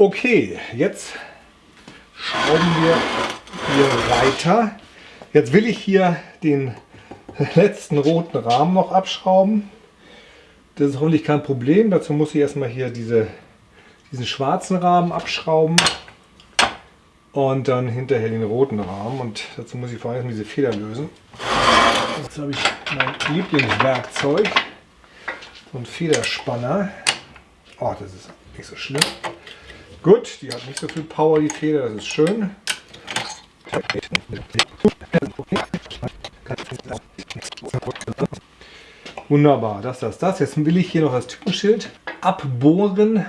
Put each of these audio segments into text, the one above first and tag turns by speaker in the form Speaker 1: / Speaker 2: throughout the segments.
Speaker 1: Okay, jetzt schrauben wir hier weiter. Jetzt will ich hier den letzten roten Rahmen noch abschrauben. Das ist hoffentlich kein Problem. Dazu muss ich erstmal hier diese, diesen schwarzen Rahmen abschrauben und dann hinterher den roten Rahmen. Und dazu muss ich vor allem diese Feder lösen. Jetzt habe ich mein Lieblingswerkzeug, so ein Federspanner. Oh, das ist nicht so schlimm. Gut, die hat nicht so viel Power, die Feder, das ist schön. Wunderbar, das, das, das. Jetzt will ich hier noch das Typenschild abbohren.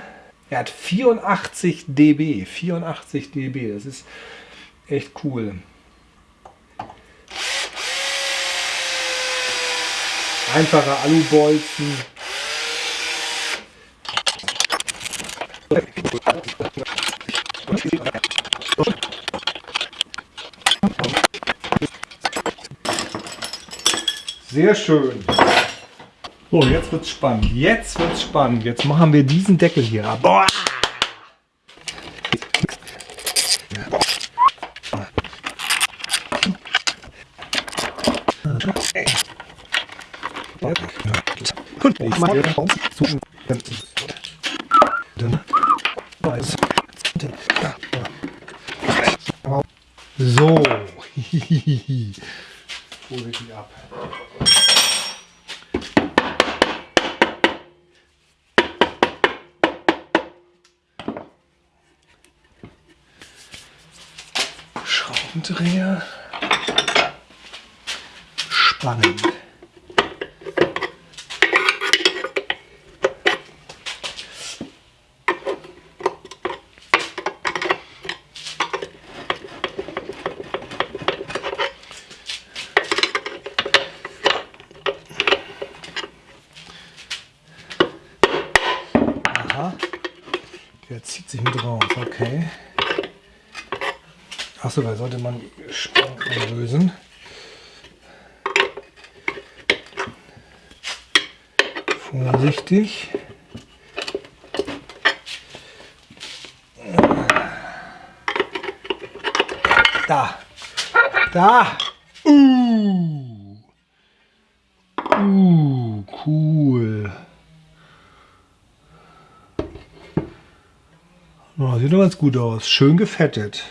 Speaker 1: Er hat 84 dB, 84 dB, das ist echt cool. Einfacher Alubolzen. Sehr schön. So, jetzt wird's spannend. Jetzt wird's spannend. Jetzt machen wir diesen Deckel hier ab. Boah! So. Vorsichtig ab. Schraubendreher. Spannend. Der zieht sich mit raus, okay. Achso, da sollte man Spannung lösen. Vorsichtig. Da. Da. Uh. Uh, cool. Oh, sieht doch ganz gut aus. Schön gefettet.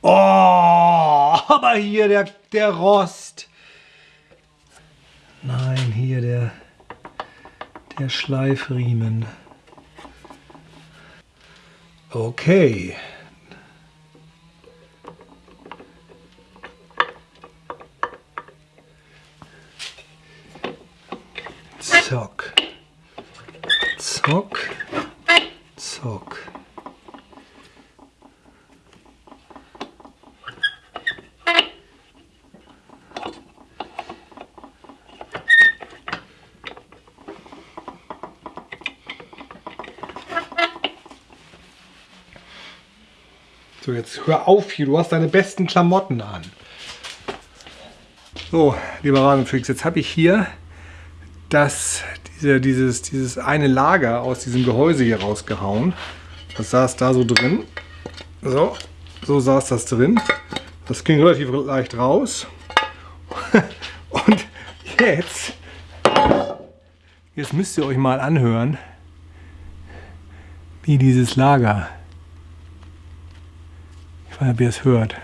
Speaker 1: Oh, aber hier der, der Rost. Nein, hier der, der Schleifriemen. Okay. Zock. Zock. Zock. So, jetzt hör auf hier, du hast deine besten Klamotten an. So, lieber Rasenfix, jetzt habe ich hier das, diese, dieses, dieses eine Lager aus diesem Gehäuse hier rausgehauen. Das saß da so drin. So, so saß das drin. Das ging relativ leicht raus. Und jetzt, jetzt müsst ihr euch mal anhören, wie dieses Lager, ich weiß nicht, ob ihr es hört.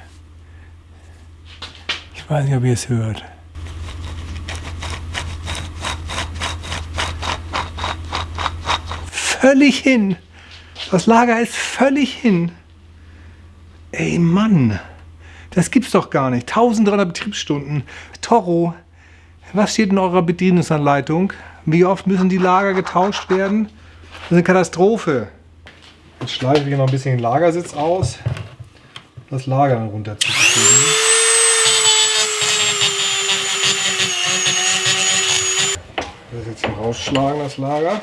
Speaker 1: Ich weiß nicht, ob ihr es hört. Völlig hin. Das Lager ist völlig hin. Ey Mann, das gibt's doch gar nicht. 1300 Betriebsstunden. Toro, was steht in eurer Bedienungsanleitung? Wie oft müssen die Lager getauscht werden? Das ist eine Katastrophe. Jetzt schleife ich noch ein bisschen den Lagersitz aus, das Lager dann runterzukriegen. Das jetzt hier rausschlagen, das Lager.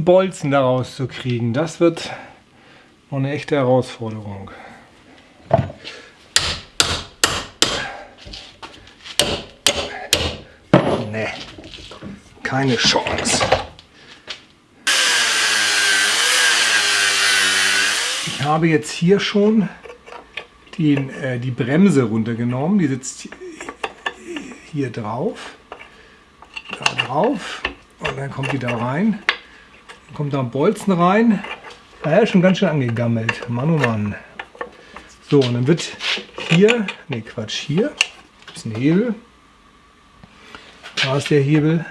Speaker 1: Diesen Bolzen daraus zu kriegen, das wird, eine echte Herausforderung. Ne, keine Chance. Ich habe jetzt hier schon den, äh, die Bremse runtergenommen. Die sitzt hier drauf, da drauf und dann kommt die da rein. Kommt da ein Bolzen rein ja, schon ganz schön angegammelt. Mann, oh Mann. So, und dann wird hier, ne Quatsch, hier ist ein Hebel. Da ist der Hebel.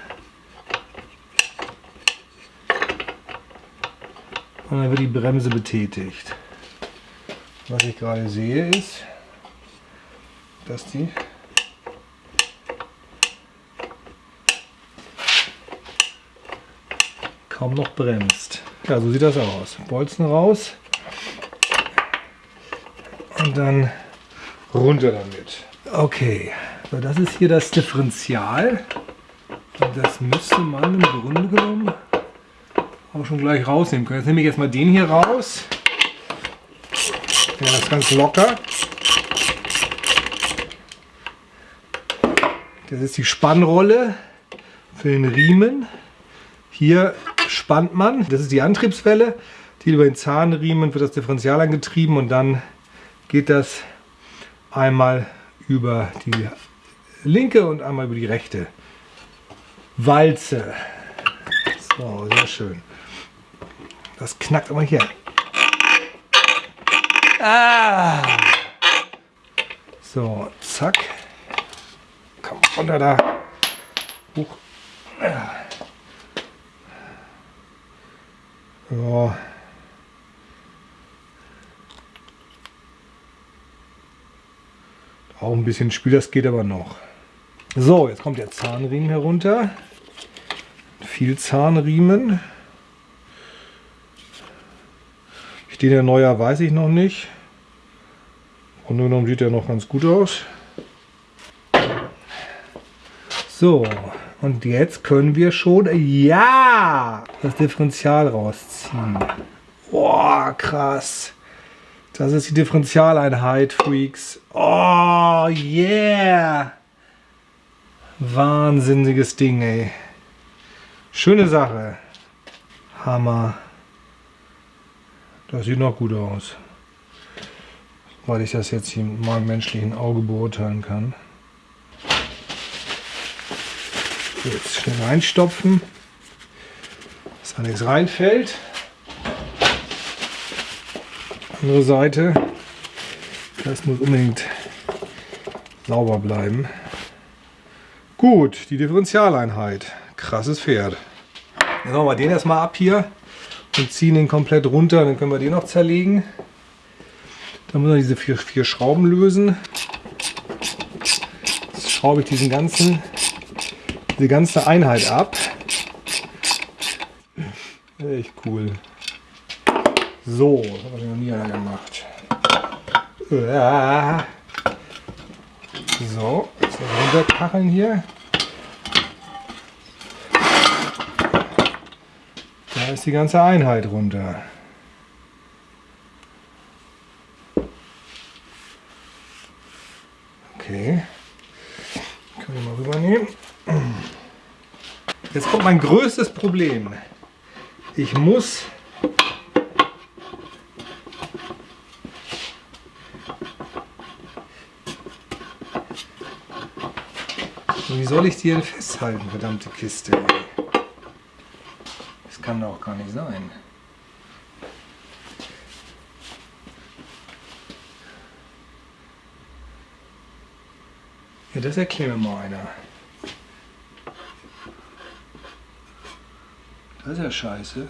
Speaker 1: Und dann wird die Bremse betätigt. Was ich gerade sehe ist, dass die kaum noch bremst. Ja, so sieht das aus. Bolzen raus und dann runter damit. Okay, so das ist hier das Differential. Und das müsste man im Grunde genommen auch schon gleich rausnehmen können. Jetzt nehme ich jetzt mal den hier raus. Ja, das ist ganz locker. Das ist die Spannrolle für den Riemen. Hier spannt man. Das ist die Antriebswelle. Die über den Zahnriemen wird das Differential angetrieben und dann geht das einmal über die linke und einmal über die rechte Walze. So, sehr schön. Das knackt aber hier. Ah. So, zack. Komm runter da. Hoch. Ja. Auch ein bisschen Spiel, das geht aber noch. So, jetzt kommt der Zahnriemen herunter. Viel Zahnriemen. Steht der neuer, weiß ich noch nicht. Und genommen sieht er noch ganz gut aus. So, und jetzt können wir schon, ja, das Differential rausziehen. Boah, krass. Das ist die Differentialeinheit, Freaks. Oh, yeah. Wahnsinniges Ding, ey. Schöne Sache. Hammer. Das sieht noch gut aus. Weil ich das jetzt hier mit meinem menschlichen Auge beurteilen kann. Jetzt schnell reinstopfen, dass da nichts reinfällt. Andere Seite, das muss unbedingt sauber bleiben. Gut, die Differentialeinheit. Krasses Pferd. Jetzt machen wir den erstmal ab hier und ziehen den komplett runter. Dann können wir den noch zerlegen. Dann müssen wir diese vier, vier Schrauben lösen. Jetzt schraube ich diesen ganzen die ganze Einheit ab. Echt cool. So, das habe ich noch nie gemacht. So, jetzt runterkacheln hier. Da ist die ganze Einheit runter. Okay. Können wir mal rübernehmen. Jetzt kommt mein größtes Problem. Ich muss Wie soll ich die denn festhalten, verdammte Kiste? Das kann doch gar nicht sein. Ja, das erklärt mir mal einer. Das ist ja scheiße.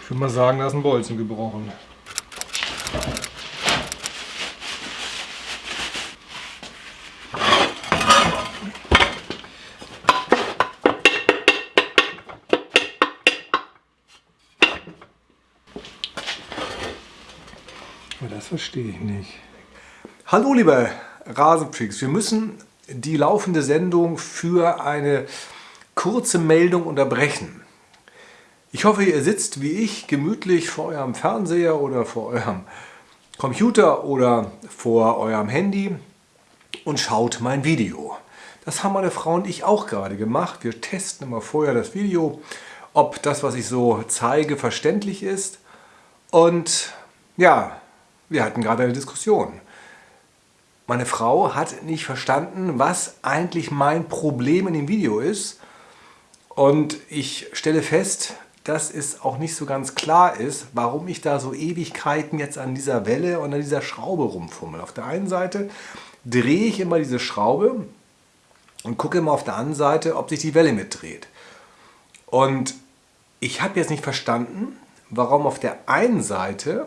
Speaker 1: Ich würde mal sagen, da ist ein Bolzen gebrochen. Verstehe ich nicht. Hallo liebe Rasenfreaks, wir müssen die laufende Sendung für eine kurze Meldung unterbrechen. Ich hoffe, ihr sitzt wie ich gemütlich vor eurem Fernseher oder vor eurem Computer oder vor eurem Handy und schaut mein Video. Das haben meine Frau und ich auch gerade gemacht. Wir testen immer vorher das Video, ob das, was ich so zeige, verständlich ist. Und ja, wir hatten gerade eine Diskussion. Meine Frau hat nicht verstanden, was eigentlich mein Problem in dem Video ist. Und ich stelle fest, dass es auch nicht so ganz klar ist, warum ich da so Ewigkeiten jetzt an dieser Welle und an dieser Schraube rumfummel. Auf der einen Seite drehe ich immer diese Schraube und gucke immer auf der anderen Seite, ob sich die Welle mitdreht. Und ich habe jetzt nicht verstanden, warum auf der einen Seite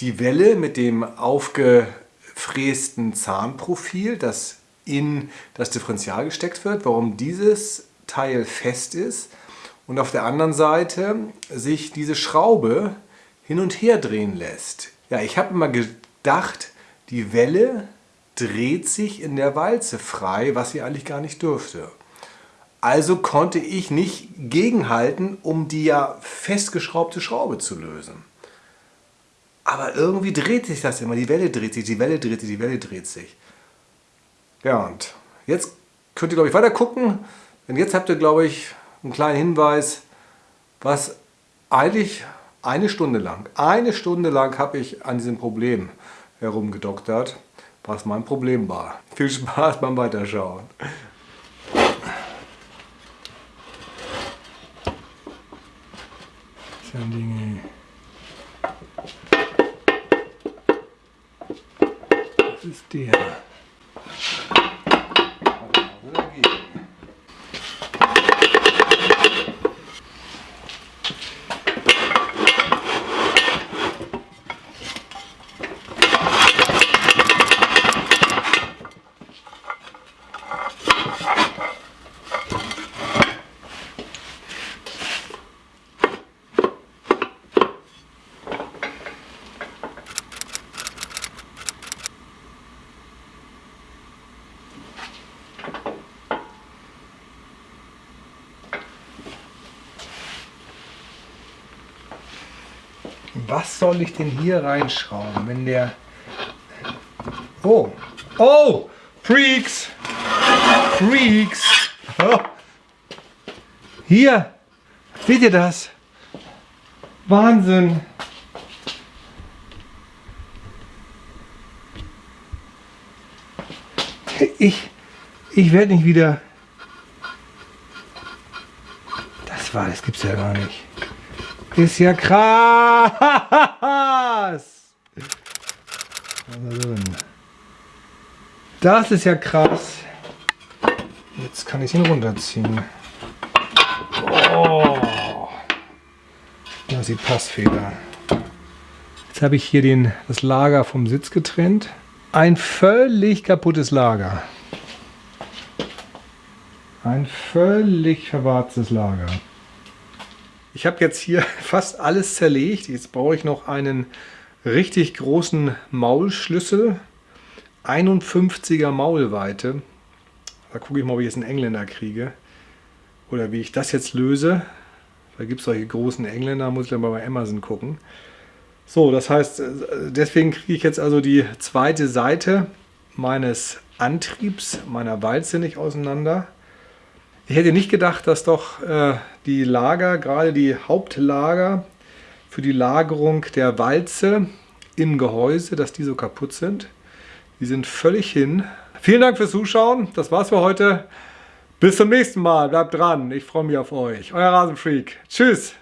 Speaker 1: die Welle mit dem aufgefrästen Zahnprofil, das in das Differential gesteckt wird, warum dieses Teil fest ist und auf der anderen Seite sich diese Schraube hin und her drehen lässt. Ja, ich habe immer gedacht, die Welle dreht sich in der Walze frei, was sie eigentlich gar nicht dürfte. Also konnte ich nicht gegenhalten, um die ja festgeschraubte Schraube zu lösen. Aber irgendwie dreht sich das immer. Die Welle dreht sich, die Welle dreht sich, die Welle dreht sich. Ja, und jetzt könnt ihr, glaube ich, weiter gucken. Denn jetzt habt ihr, glaube ich, einen kleinen Hinweis, was eigentlich eine Stunde lang, eine Stunde lang habe ich an diesem Problem herumgedoktert, was mein Problem war. Viel Spaß beim Weiterschauen. Dinge. Das ist was soll ich denn hier reinschrauben, wenn der... Oh, oh, Freaks, Freaks. Oh. Hier, seht ihr das? Wahnsinn. Ich, ich werde nicht wieder... Das war, das gibt's ja gar nicht. Ist ja krass. Das ist ja krass. Jetzt kann ich ihn runterziehen. Oh. Das ist die Passfeder. Jetzt habe ich hier den, das Lager vom Sitz getrennt. Ein völlig kaputtes Lager. Ein völlig verwarztes Lager. Ich habe jetzt hier fast alles zerlegt. Jetzt brauche ich noch einen richtig großen Maulschlüssel. 51er Maulweite. Da gucke ich mal, ob ich jetzt einen Engländer kriege. Oder wie ich das jetzt löse. Da gibt es solche großen Engländer, muss ich dann mal bei Amazon gucken. So, das heißt, deswegen kriege ich jetzt also die zweite Seite meines Antriebs, meiner Walze nicht auseinander. Ich hätte nicht gedacht, dass doch äh, die Lager, gerade die Hauptlager für die Lagerung der Walze im Gehäuse, dass die so kaputt sind. Die sind völlig hin. Vielen Dank fürs Zuschauen. Das war's für heute. Bis zum nächsten Mal. Bleibt dran. Ich freue mich auf euch. Euer Rasenfreak. Tschüss.